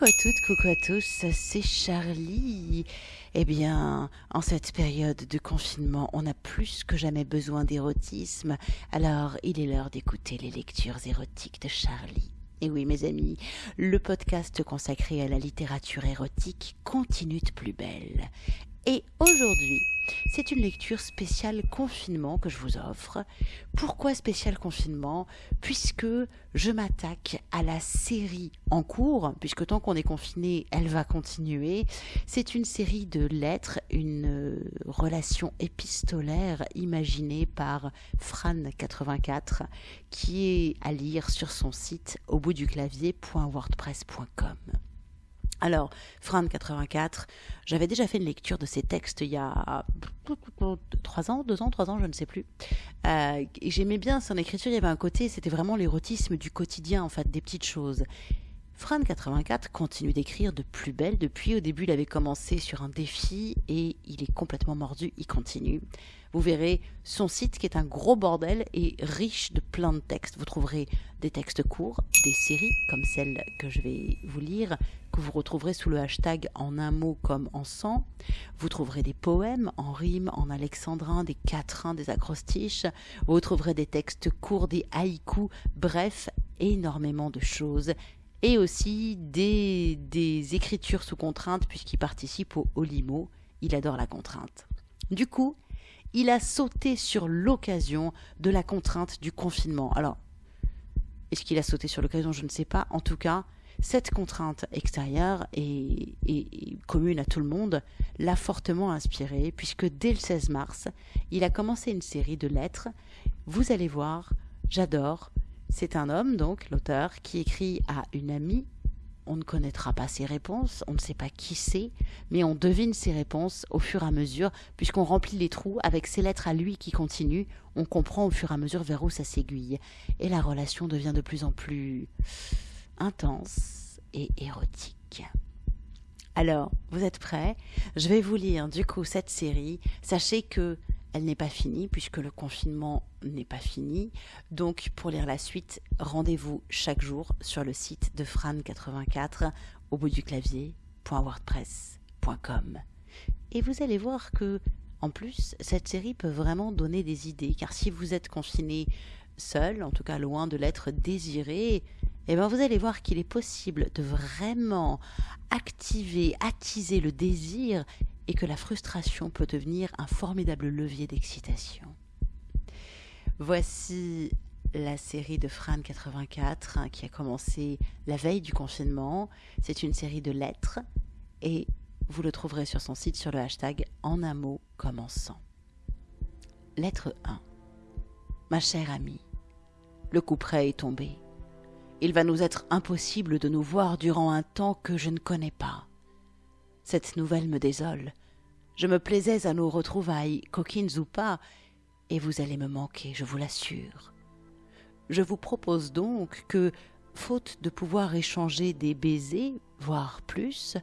Coucou à toutes, coucou à tous, c'est Charlie. Eh bien, en cette période de confinement, on a plus que jamais besoin d'érotisme, alors il est l'heure d'écouter les lectures érotiques de Charlie. Et oui, mes amis, le podcast consacré à la littérature érotique continue de plus belle. Et aujourd'hui, c'est une lecture spéciale confinement que je vous offre. Pourquoi spécial confinement? Puisque je m'attaque à la série en cours, puisque tant qu'on est confiné, elle va continuer. C'est une série de lettres, une euh, relation épistolaire imaginée par Fran84, qui est à lire sur son site au bout du clavier.wordpress.com. Alors, Fran 84, j'avais déjà fait une lecture de ces textes il y a trois ans, deux ans, trois ans, je ne sais plus. Euh, J'aimais bien son écriture, il y avait un côté, c'était vraiment l'érotisme du quotidien, en fait, des petites choses. Fran 84 continue d'écrire de plus belle. Depuis au début, il avait commencé sur un défi et il est complètement mordu, il continue. Vous verrez son site qui est un gros bordel et riche de plein de textes. Vous trouverez des textes courts, des séries comme celle que je vais vous lire, que vous retrouverez sous le hashtag en un mot comme en sang. Vous trouverez des poèmes en rime, en alexandrin, des quatrains, des acrostiches. Vous trouverez des textes courts, des haïkus, bref, énormément de choses et aussi des, des écritures sous contrainte puisqu'il participe au Olimo. Il adore la contrainte. Du coup, il a sauté sur l'occasion de la contrainte du confinement. Alors, est-ce qu'il a sauté sur l'occasion? Je ne sais pas. En tout cas, cette contrainte extérieure et, et, commune à tout le monde l'a fortement inspiré puisque dès le 16 mars, il a commencé une série de lettres. Vous allez voir, j'adore, c'est un homme, donc, l'auteur, qui écrit à une amie. On ne connaîtra pas ses réponses, on ne sait pas qui c'est, mais on devine ses réponses au fur et à mesure, puisqu'on remplit les trous avec ses lettres à lui qui continuent, on comprend au fur et à mesure vers où ça s'aiguille. Et la relation devient de plus en plus intense et érotique. Alors, vous êtes prêts? Je vais vous lire du coup cette série. Sachez que elle n'est pas finie puisque le confinement n'est pas fini. Donc pour lire la suite, rendez-vous chaque jour sur le site de Fran84 au bout du clavier.wordpress.com. Et vous allez voir que en plus, cette série peut vraiment donner des idées car si vous êtes confiné seul, en tout cas loin de l'être désiré, eh bien vous allez voir qu'il est possible de vraiment activer, attiser le désir et que la frustration peut devenir un formidable levier d'excitation. Voici la série de Fran 84 hein, qui a commencé la veille du confinement. C'est une série de lettres et vous le trouverez sur son site sur le hashtag en un mot commençant. Lettre 1. Ma chère amie, le coup près est tombé. Il va nous être impossible de nous voir durant un temps que je ne connais pas. Cette nouvelle me désole. Je me plaisais à nos retrouvailles, coquines ou pas, et vous allez me manquer, je vous l'assure. Je vous propose donc que, faute de pouvoir échanger des baisers, voire plus,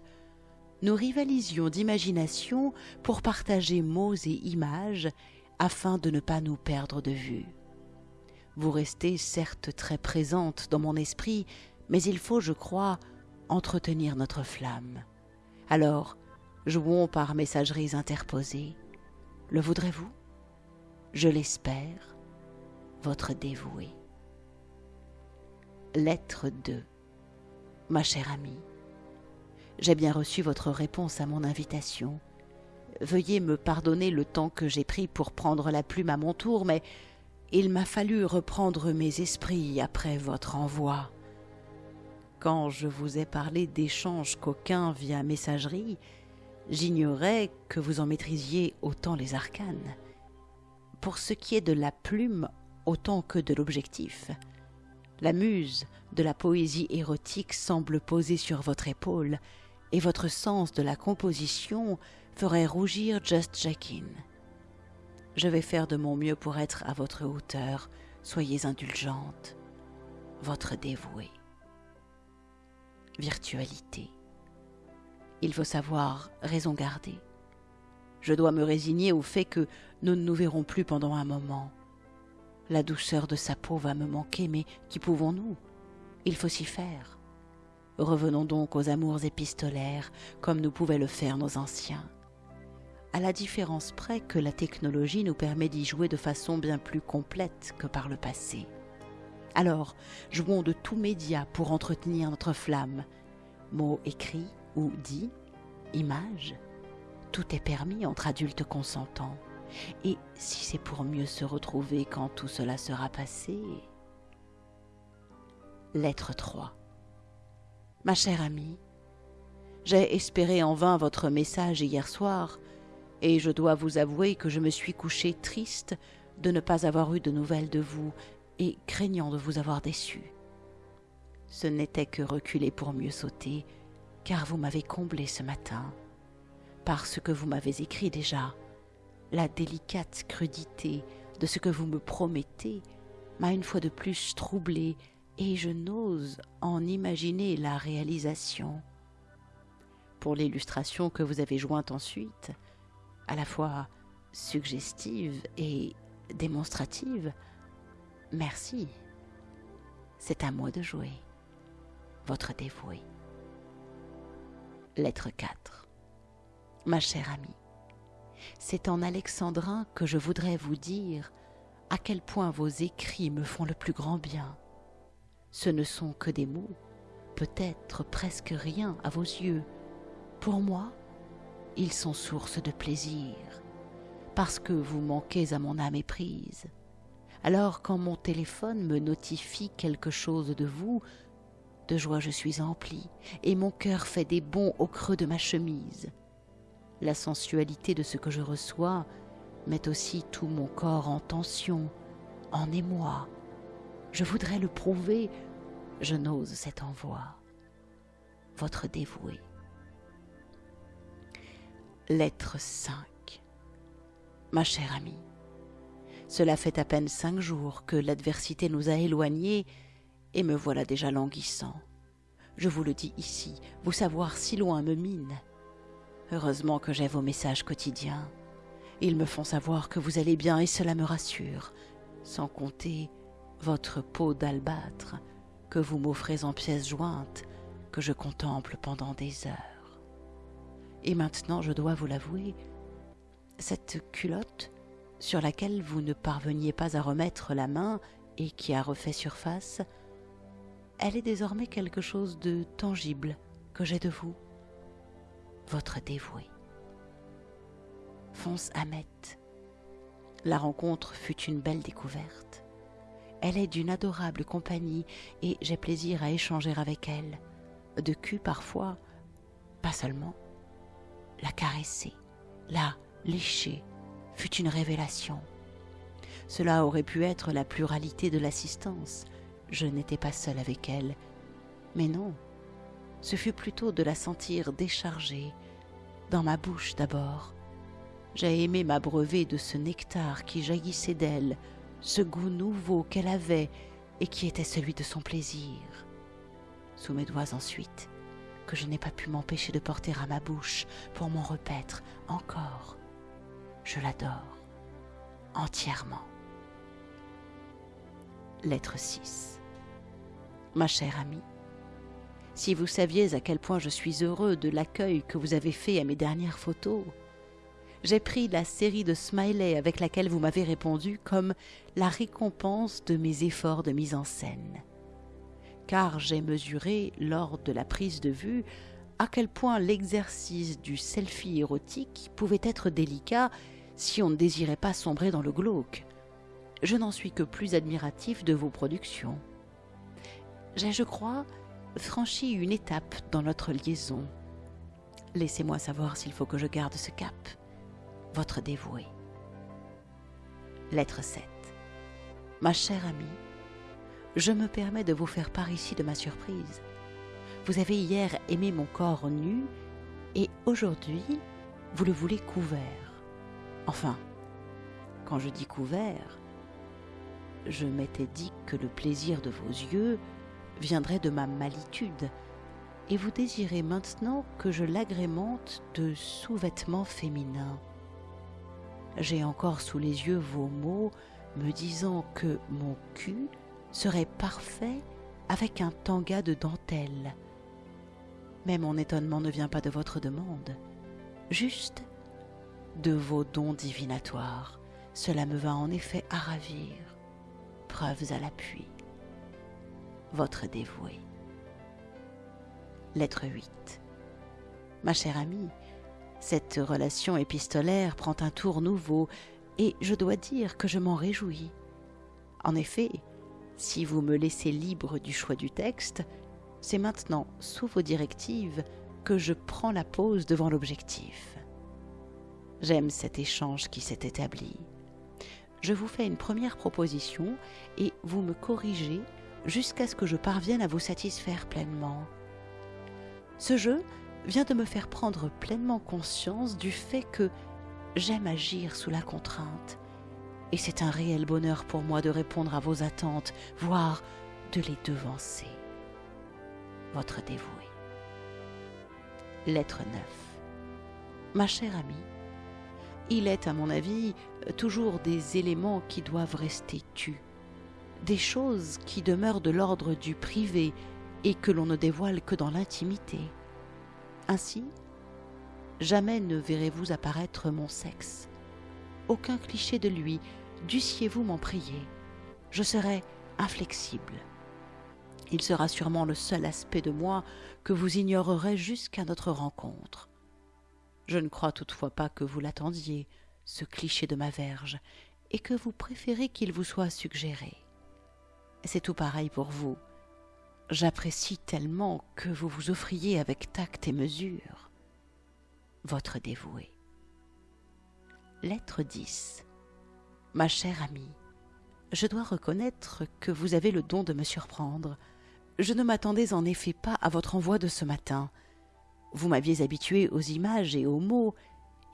nous rivalisions d'imagination pour partager mots et images afin de ne pas nous perdre de vue. Vous restez certes très présente dans mon esprit, mais il faut, je crois, entretenir notre flamme. Alors, jouons par messageries interposées. Le voudrez-vous? Je l'espère, votre dévoué. Lettre 2 Ma chère amie, j'ai bien reçu votre réponse à mon invitation. Veuillez me pardonner le temps que j'ai pris pour prendre la plume à mon tour, mais il m'a fallu reprendre mes esprits après votre envoi. Quand je vous ai parlé d'échanges coquins via messagerie, J'ignorais que vous en maîtrisiez autant les arcanes. Pour ce qui est de la plume autant que de l'objectif, la muse de la poésie érotique semble poser sur votre épaule, et votre sens de la composition ferait rougir Just Jackin. Je vais faire de mon mieux pour être à votre hauteur, soyez indulgente, votre dévouée. Virtualité. Il faut savoir raison garder. Je dois me résigner au fait que nous ne nous verrons plus pendant un moment. La douceur de sa peau va me manquer, mais qu'y pouvons-nous? Il faut s'y faire. Revenons donc aux amours épistolaires, comme nous pouvaient le faire nos anciens. À la différence près que la technologie nous permet d'y jouer de façon bien plus complète que par le passé. Alors, jouons de tous médias pour entretenir notre flamme. Mots écrits ou dits, images, tout est permis entre adultes consentants. Et si c'est pour mieux se retrouver quand tout cela sera passé? Lettre 3 Ma chère amie, j'ai espéré en vain votre message hier soir, et je dois vous avouer que je me suis couché triste de ne pas avoir eu de nouvelles de vous et craignant de vous avoir déçu. Ce n'était que reculer pour mieux sauter, car vous m'avez comblé ce matin, parce que vous m'avez écrit déjà. La délicate crudité de ce que vous me promettez m'a une fois de plus troublé et je n'ose en imaginer la réalisation. Pour l'illustration que vous avez jointe ensuite, à la fois suggestive et démonstrative, merci. C'est à moi de jouer. Votre dévoué. Lettre 4. Ma chère amie, c'est en alexandrin que je voudrais vous dire à quel point vos écrits me font le plus grand bien. Ce ne sont que des mots, peut-être presque rien à vos yeux. Pour moi, ils sont source de plaisir, parce que vous manquez à mon âme éprise. Alors quand mon téléphone me notifie quelque chose de vous, de joie je suis empli, et mon cœur fait des bonds au creux de ma chemise. La sensualité de ce que je reçois met aussi tout mon corps en tension, en émoi. Je voudrais le prouver, je n'ose cet envoi. Votre dévoué. Lettre 5 Ma chère amie, cela fait à peine cinq jours que l'adversité nous a éloignés et me voilà déjà languissant. Je vous le dis ici, vous savoir si loin me mine. Heureusement que j'ai vos messages quotidiens. Ils me font savoir que vous allez bien et cela me rassure, sans compter votre peau d'albâtre que vous m'offrez en pièces jointes que je contemple pendant des heures. Et maintenant, je dois vous l'avouer, cette culotte sur laquelle vous ne parveniez pas à remettre la main et qui a refait surface, elle est désormais quelque chose de tangible que j'ai de vous, votre dévoué. Fonce Ahmet. La rencontre fut une belle découverte. Elle est d'une adorable compagnie et j'ai plaisir à échanger avec elle. De cul parfois, pas seulement. La caresser, la lécher, fut une révélation. Cela aurait pu être la pluralité de l'assistance, je n'étais pas seule avec elle. Mais non, ce fut plutôt de la sentir déchargée, dans ma bouche d'abord. J'ai aimé m'abreuver de ce nectar qui jaillissait d'elle, ce goût nouveau qu'elle avait et qui était celui de son plaisir. Sous mes doigts ensuite, que je n'ai pas pu m'empêcher de porter à ma bouche pour m'en repaître encore. Je l'adore entièrement. Lettre 6 Ma chère amie, si vous saviez à quel point je suis heureux de l'accueil que vous avez fait à mes dernières photos, j'ai pris la série de smileys avec laquelle vous m'avez répondu comme la récompense de mes efforts de mise en scène. Car j'ai mesuré, lors de la prise de vue, à quel point l'exercice du selfie érotique pouvait être délicat si on ne désirait pas sombrer dans le glauque je n'en suis que plus admiratif de vos productions. J'ai, je crois, franchi une étape dans notre liaison. Laissez-moi savoir s'il faut que je garde ce cap. Votre dévoué. Lettre 7. Ma chère amie, je me permets de vous faire part ici de ma surprise. Vous avez hier aimé mon corps nu et aujourd'hui, vous le voulez couvert. Enfin, quand je dis couvert, je m'étais dit que le plaisir de vos yeux viendrait de ma malitude, et vous désirez maintenant que je l'agrémente de sous-vêtements féminins. J'ai encore sous les yeux vos mots me disant que mon cul serait parfait avec un tanga de dentelle, Mais mon étonnement ne vient pas de votre demande, juste de vos dons divinatoires. Cela me va en effet à ravir. Preuves à l'appui. Votre dévoué. Lettre 8. Ma chère amie, cette relation épistolaire prend un tour nouveau, et je dois dire que je m'en réjouis. En effet, si vous me laissez libre du choix du texte, c'est maintenant, sous vos directives, que je prends la pause devant l'objectif. J'aime cet échange qui s'est établi. Je vous fais une première proposition et vous me corrigez jusqu'à ce que je parvienne à vous satisfaire pleinement. Ce jeu vient de me faire prendre pleinement conscience du fait que j'aime agir sous la contrainte, et c'est un réel bonheur pour moi de répondre à vos attentes, voire de les devancer. Votre dévoué. Lettre 9. Ma chère amie, il est, à mon avis, toujours des éléments qui doivent rester tus, des choses qui demeurent de l'ordre du privé et que l'on ne dévoile que dans l'intimité. Ainsi, jamais ne verrez-vous apparaître mon sexe. Aucun cliché de lui, dussiez-vous m'en prier. Je serai inflexible. Il sera sûrement le seul aspect de moi que vous ignorerez jusqu'à notre rencontre. Je ne crois toutefois pas que vous l'attendiez, ce cliché de ma verge, et que vous préférez qu'il vous soit suggéré. C'est tout pareil pour vous. J'apprécie tellement que vous vous offriez avec tact et mesure. Votre dévoué. Lettre 10. Ma chère amie, je dois reconnaître que vous avez le don de me surprendre. Je ne m'attendais en effet pas à votre envoi de ce matin. Vous m'aviez habitué aux images et aux mots,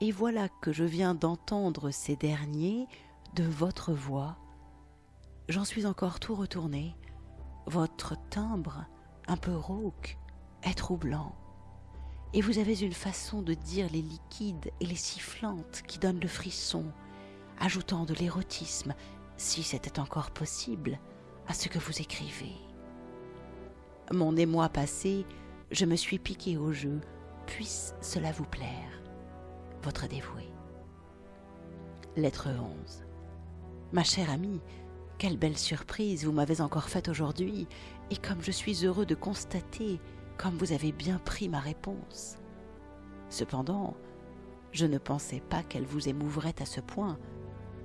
et voilà que je viens d'entendre ces derniers de votre voix. J'en suis encore tout retourné. Votre timbre, un peu rauque, est troublant. Et vous avez une façon de dire les liquides et les sifflantes qui donnent le frisson, ajoutant de l'érotisme, si c'était encore possible, à ce que vous écrivez. Mon émoi passé, je me suis piqué au jeu, puisse cela vous plaire. Votre dévoué. Lettre 11. Ma chère amie, quelle belle surprise vous m'avez encore faite aujourd'hui, et comme je suis heureux de constater comme vous avez bien pris ma réponse. Cependant, je ne pensais pas qu'elle vous émouvrait à ce point,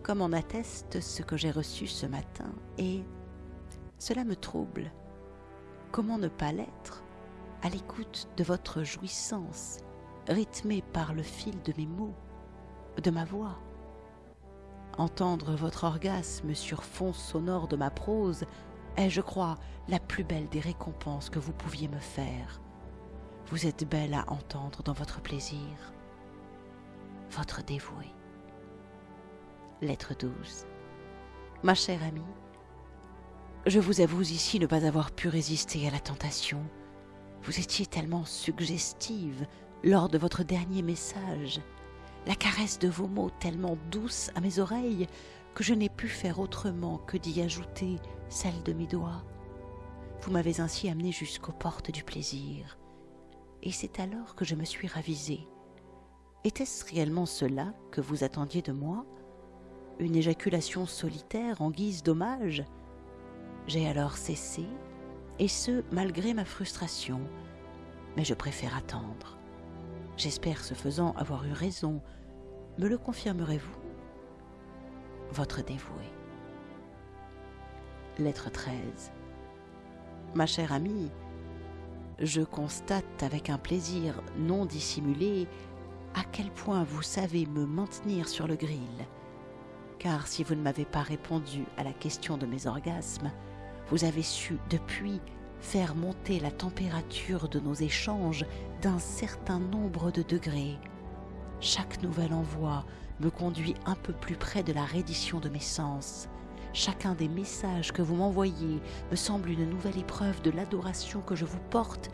comme en atteste ce que j'ai reçu ce matin, et cela me trouble. Comment ne pas l'être à l'écoute de votre jouissance, rythmée par le fil de mes mots, de ma voix? Entendre votre orgasme sur fond sonore de ma prose est, je crois, la plus belle des récompenses que vous pouviez me faire. Vous êtes belle à entendre dans votre plaisir. Votre dévoué. Lettre 12. Ma chère amie, je vous avoue ici ne pas avoir pu résister à la tentation vous étiez tellement suggestive lors de votre dernier message, la caresse de vos mots tellement douce à mes oreilles que je n'ai pu faire autrement que d'y ajouter celle de mes doigts. Vous m'avez ainsi amené jusqu'aux portes du plaisir, et c'est alors que je me suis ravisée. Était-ce réellement cela que vous attendiez de moi? Une éjaculation solitaire en guise d'hommage? J'ai alors cessé et ce, malgré ma frustration. Mais je préfère attendre. J'espère, ce faisant, avoir eu raison. Me le confirmerez-vous? Votre dévoué. Lettre 13. Ma chère amie, je constate avec un plaisir non dissimulé à quel point vous savez me maintenir sur le grill. Car si vous ne m'avez pas répondu à la question de mes orgasmes, vous avez su depuis faire monter la température de nos échanges d'un certain nombre de degrés. Chaque nouvel envoi me conduit un peu plus près de la reddition de mes sens. Chacun des messages que vous m'envoyez me semble une nouvelle épreuve de l'adoration que je vous porte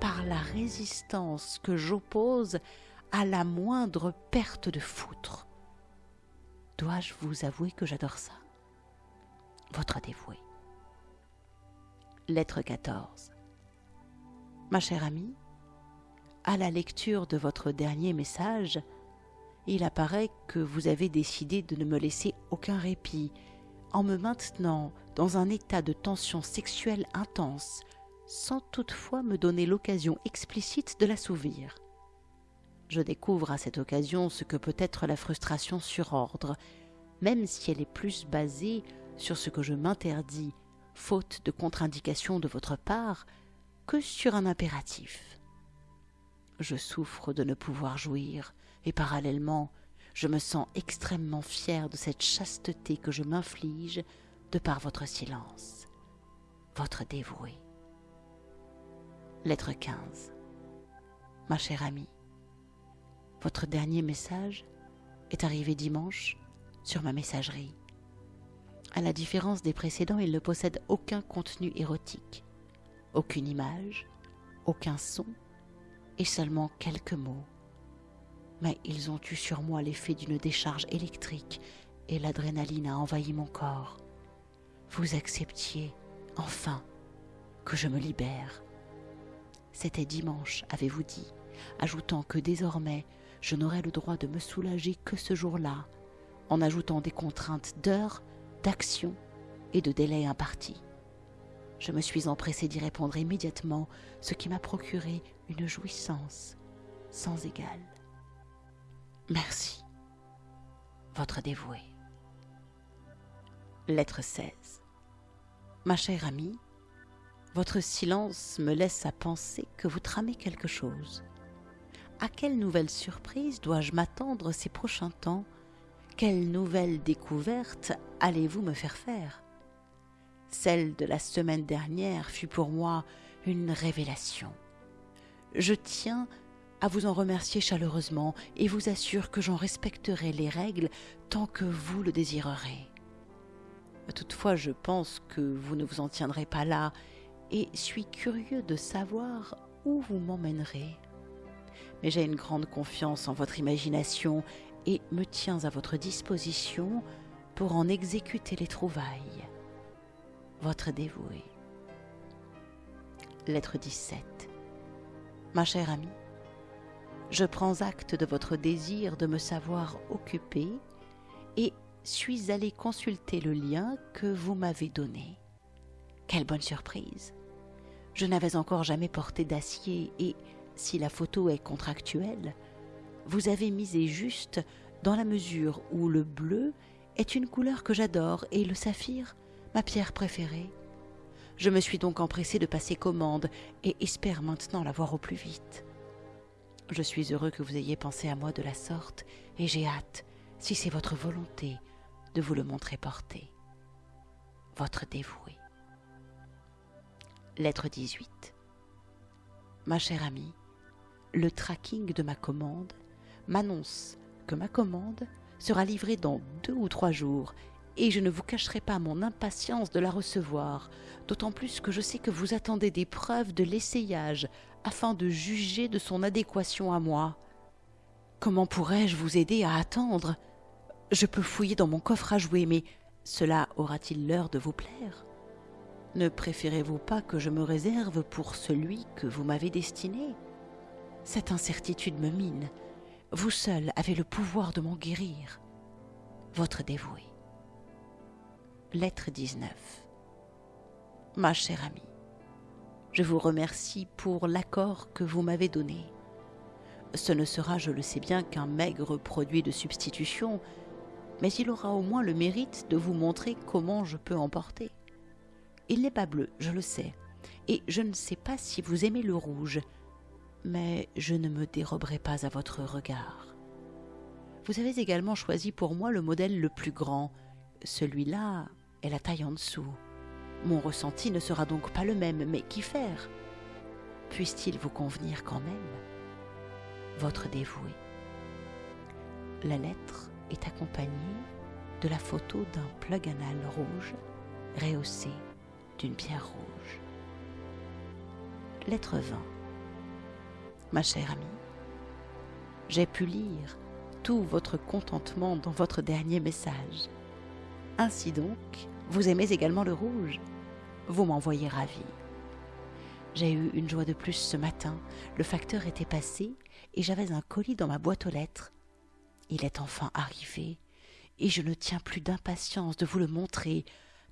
par la résistance que j'oppose à la moindre perte de foutre. Dois-je vous avouer que j'adore ça? Votre dévoué. Lettre 14. Ma chère amie, à la lecture de votre dernier message, il apparaît que vous avez décidé de ne me laisser aucun répit, en me maintenant dans un état de tension sexuelle intense, sans toutefois me donner l'occasion explicite de l'assouvir. Je découvre à cette occasion ce que peut être la frustration sur ordre, même si elle est plus basée sur ce que je m'interdis, faute de contre-indication de votre part, que sur un impératif. Je souffre de ne pouvoir jouir, et parallèlement, je me sens extrêmement fier de cette chasteté que je m'inflige de par votre silence, votre dévoué. Lettre 15 Ma chère amie, votre dernier message est arrivé dimanche sur ma messagerie. À la différence des précédents, il ne possède aucun contenu érotique, aucune image, aucun son et seulement quelques mots. Mais ils ont eu sur moi l'effet d'une décharge électrique et l'adrénaline a envahi mon corps. Vous acceptiez, enfin, que je me libère. C'était dimanche, avez-vous dit, ajoutant que désormais je n'aurais le droit de me soulager que ce jour-là, en ajoutant des contraintes d'heures, d'action et de délai impartis. Je me suis empressé d'y répondre immédiatement, ce qui m'a procuré une jouissance sans égale. Merci, votre dévoué. Lettre 16. Ma chère amie, votre silence me laisse à penser que vous tramez quelque chose. À quelle nouvelle surprise dois-je m'attendre ces prochains temps? Quelle nouvelle découverte allez-vous me faire faire? Celle de la semaine dernière fut pour moi une révélation. Je tiens à vous en remercier chaleureusement et vous assure que j'en respecterai les règles tant que vous le désirerez. Toutefois, je pense que vous ne vous en tiendrez pas là et suis curieux de savoir où vous m'emmènerez mais j'ai une grande confiance en votre imagination et me tiens à votre disposition pour en exécuter les trouvailles. Votre dévoué. Lettre 17. Ma chère amie, je prends acte de votre désir de me savoir occupée et suis allé consulter le lien que vous m'avez donné. Quelle bonne surprise. Je n'avais encore jamais porté d'acier et si la photo est contractuelle, vous avez misé juste dans la mesure où le bleu est une couleur que j'adore et le saphir ma pierre préférée. Je me suis donc empressé de passer commande et espère maintenant la voir au plus vite. Je suis heureux que vous ayez pensé à moi de la sorte et j'ai hâte, si c'est votre volonté, de vous le montrer porté. Votre dévoué. Lettre 18. Ma chère amie, le tracking de ma commande m'annonce que ma commande sera livrée dans deux ou trois jours et je ne vous cacherai pas mon impatience de la recevoir, d'autant plus que je sais que vous attendez des preuves de l'essayage afin de juger de son adéquation à moi. Comment pourrais-je vous aider à attendre? Je peux fouiller dans mon coffre à jouer, mais cela aura-t-il l'heure de vous plaire? Ne préférez-vous pas que je me réserve pour celui que vous m'avez destiné? Cette incertitude me mine. Vous seul avez le pouvoir de m'en guérir. Votre dévoué. Lettre 19. Ma chère amie, je vous remercie pour l'accord que vous m'avez donné. Ce ne sera, je le sais bien, qu'un maigre produit de substitution, mais il aura au moins le mérite de vous montrer comment je peux emporter. Il n'est pas bleu, je le sais, et je ne sais pas si vous aimez le rouge, mais je ne me déroberai pas à votre regard. Vous avez également choisi pour moi le modèle le plus grand. Celui-là est la taille en dessous. Mon ressenti ne sera donc pas le même, mais qu'y faire? Puisse-t-il vous convenir quand même? Votre dévoué. La lettre est accompagnée de la photo d'un plug anal rouge rehaussé d'une pierre rouge. Lettre 20 ma chère amie. J'ai pu lire tout votre contentement dans votre dernier message. Ainsi donc, vous aimez également le rouge. Vous m'envoyez ravi. J'ai eu une joie de plus ce matin. Le facteur était passé et j'avais un colis dans ma boîte aux lettres. Il est enfin arrivé et je ne tiens plus d'impatience de vous le montrer,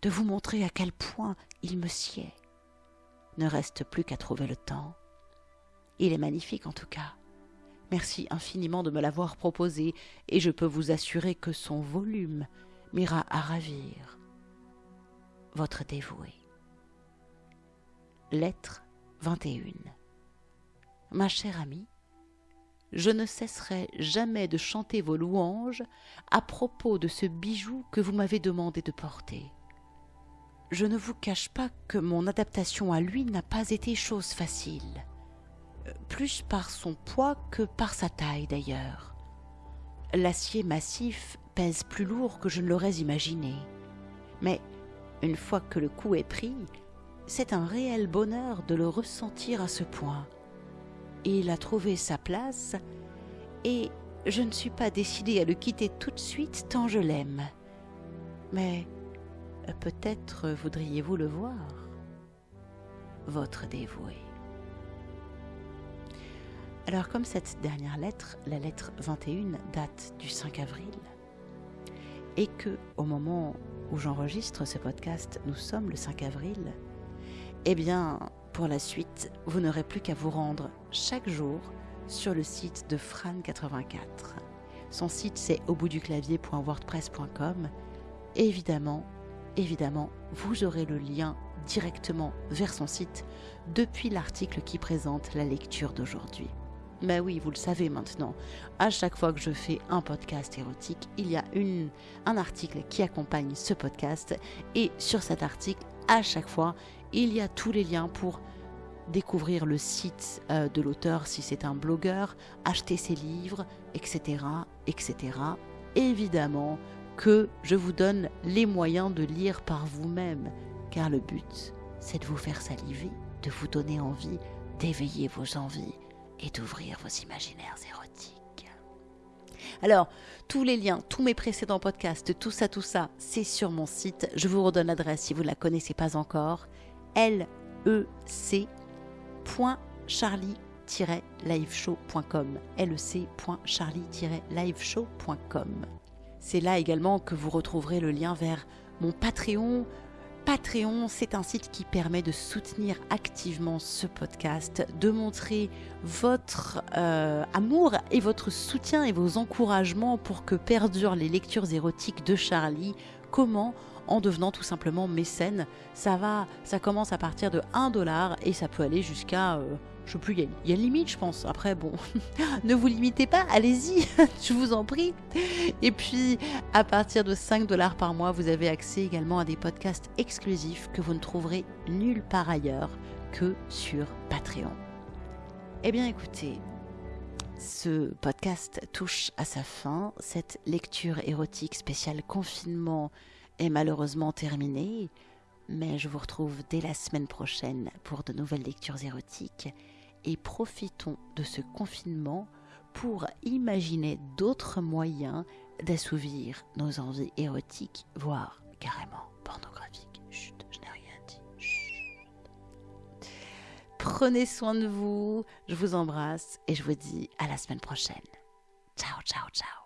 de vous montrer à quel point il me sied. Ne reste plus qu'à trouver le temps. Il est magnifique en tout cas. Merci infiniment de me l'avoir proposé, et je peux vous assurer que son volume m'ira à ravir. Votre dévoué. Lettre 21. Ma chère amie, je ne cesserai jamais de chanter vos louanges à propos de ce bijou que vous m'avez demandé de porter. Je ne vous cache pas que mon adaptation à lui n'a pas été chose facile, plus par son poids que par sa taille d'ailleurs. L'acier massif pèse plus lourd que je ne l'aurais imaginé, mais une fois que le coup est pris, c'est un réel bonheur de le ressentir à ce point il a trouvé sa place, et je ne suis pas décidée à le quitter tout de suite tant je l'aime. Mais peut-être voudriez-vous le voir, votre dévoué. Alors comme cette dernière lettre, la lettre 21, date du 5 avril, et que au moment où j'enregistre ce podcast, nous sommes le 5 avril, eh bien, pour la suite, vous n'aurez plus qu'à vous rendre chaque jour sur le site de Fran84. Son site c'est au bout du clavier.wordpress.com. Évidemment, évidemment, vous aurez le lien directement vers son site depuis l'article qui présente la lecture d'aujourd'hui. Mais oui, vous le savez maintenant, à chaque fois que je fais un podcast érotique, il y a un article qui accompagne ce podcast et sur cet article, à chaque fois, il y a tous les liens pour découvrir le site euh, de l'auteur si c'est un blogueur, acheter ses livres, etc., etc. Évidemment que je vous donne les moyens de lire par vous-même, car le but, c'est de vous faire saliver, de vous donner envie, d'éveiller vos envies et d'ouvrir vos imaginaires érotiques. Alors, tous les liens, tous mes précédents podcasts, tout ça, tout ça, c'est sur mon site. Je vous redonne l'adresse si vous ne la connaissez pas encore. lec.charlie-liveshow.com lec.charlie-liveshow.com C'est là également que vous retrouverez le lien vers mon Patreon, Patreon, c'est un site qui permet de soutenir activement ce podcast, de montrer votre euh, amour et votre soutien et vos encouragements pour que perdurent les lectures érotiques de Charlie. Comment? En devenant tout simplement mécène. Ça va, ça commence à partir de 1 dollar et ça peut aller jusqu'à, euh, je sais plus, il y, a une limite, je pense. Après, bon, ne vous limitez pas, allez-y, je vous en prie. Et puis, à partir de 5 dollars par mois, vous avez accès également à des podcasts exclusifs que vous ne trouverez nulle part ailleurs que sur Patreon. Eh bien, écoutez, ce podcast touche à sa fin. Cette lecture érotique spéciale confinement est malheureusement terminée, mais je vous retrouve dès la semaine prochaine pour de nouvelles lectures érotiques et profitons de ce confinement pour imaginer d'autres moyens d'assouvir nos envies érotiques, voire carrément pornographiques. Chut, je n'ai rien dit. Prenez soin de vous, je vous embrasse et je vous dis à la semaine prochaine. Ciao, ciao, ciao.